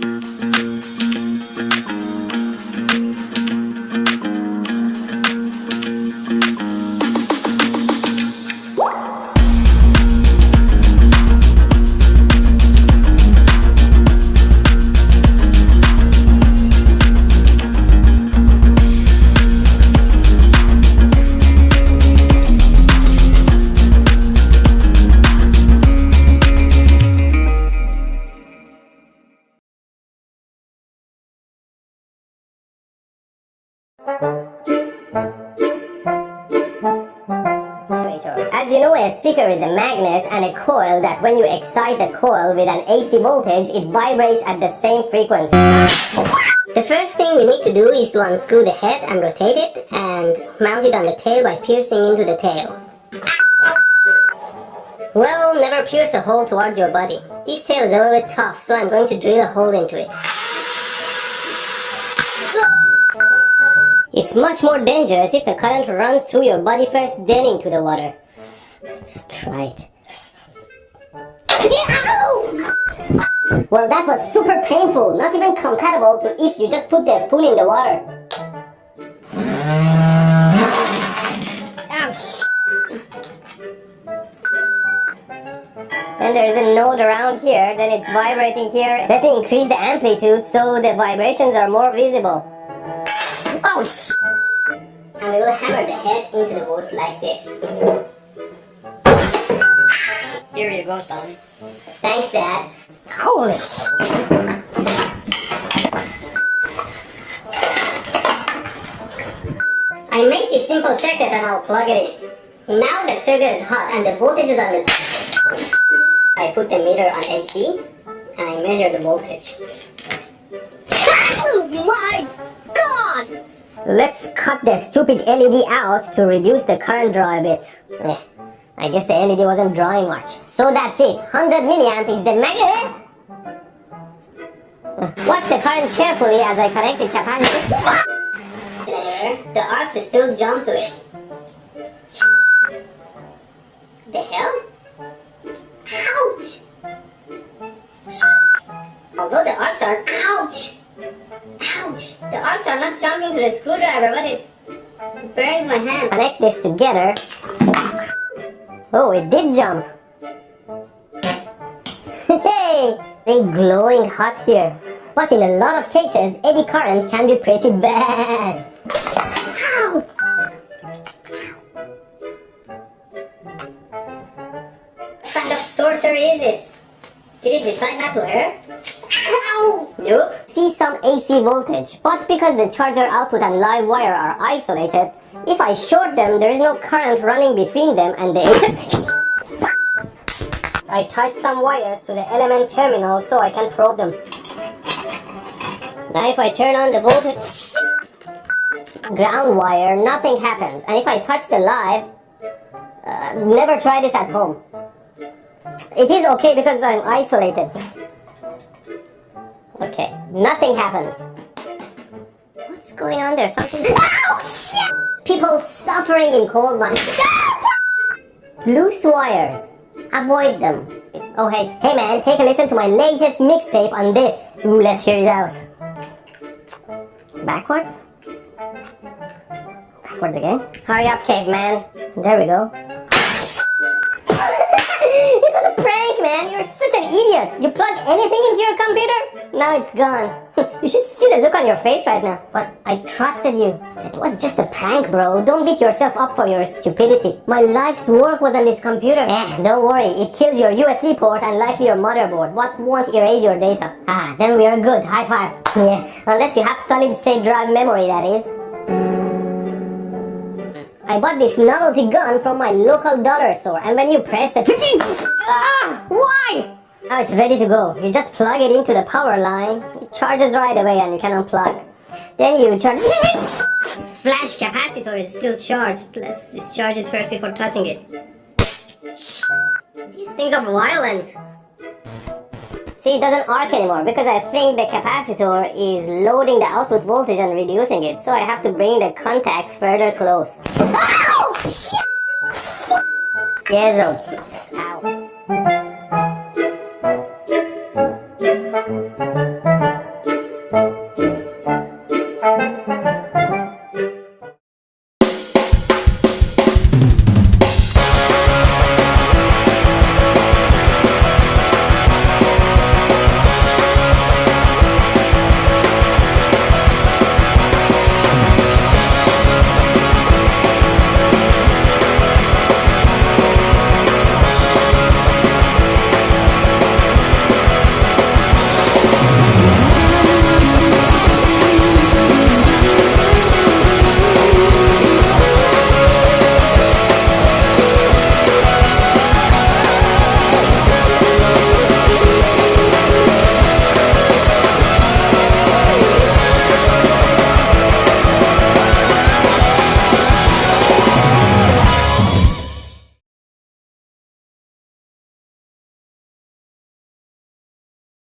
Música As you know, a speaker is a magnet and a coil that when you excite the coil with an AC voltage, it vibrates at the same frequency. The first thing we need to do is to unscrew the head and rotate it and mount it on the tail by piercing into the tail. Well, never pierce a hole towards your body. This tail is a little bit tough, so I'm going to drill a hole into it. It's much more dangerous if the current runs through your body first, then into the water. Let's try it. Well, that was super painful, not even compatible to if you just put the spoon in the water. Then there's a node around here, then it's vibrating here. Let me increase the amplitude so the vibrations are more visible. And we will hammer the head into the wood like this. Here you go, son. Thanks, Dad. Holy sh I make this simple circuit and I'll plug it in. Now the circuit is hot and the voltage is on this. I put the meter on AC and I measure the voltage. Oh my Let's cut the stupid LED out to reduce the current draw a bit. Eh, I guess the LED wasn't drawing much. So that's it. 100 milliamp is the magnet. Watch the current carefully as I connect the capacitor. The arcs still jump to it. The hell? Ouch! Although the arcs are! Are not jumping to the screwdriver, but it burns my hand. Connect this together. Oh, it did jump. hey! It's glowing hot here. But in a lot of cases, eddy current can be pretty bad. Ow! What kind of sorcery is this? Did it decide not to hurt? Ow! Nope. See some AC voltage, but because the charger output and live wire are isolated, if I short them, there is no current running between them and they... I tied some wires to the element terminal so I can probe them. Now if I turn on the voltage ground wire, nothing happens. And if I touch the live, uh, never try this at home. It is okay because I'm isolated. Okay, nothing happens. What's going on there? Something... Ow, oh, shit! People suffering in cold mines. Loose wires. Avoid them. Oh hey, hey man, take a listen to my latest mixtape on this. Ooh, let's hear it out. Backwards? Backwards again? Hurry up, caveman. There we go. it was a prank, man. You're such an idiot. You plug anything into your computer? Now it's gone. you should see the look on your face right now. But I trusted you. It was just a prank, bro. Don't beat yourself up for your stupidity. My life's work was on this computer. Eh, don't worry. It kills your USB port and likely your motherboard, but won't erase your data. Ah, then we are good. High five. Yeah, unless you have solid state drive memory, that is. I bought this novelty gun from my local dollar store and when you press the ah, why? Now it's ready to go. You just plug it into the power line. It charges right away and you can unplug. Then you charge Flash capacitor is still charged. Let's discharge it first before touching it. These things are violent. See, it doesn't arc anymore because I think the capacitor is loading the output voltage and reducing it. So I have to bring the contacts further close. Oh, Ow! Shit! Yes, Ow.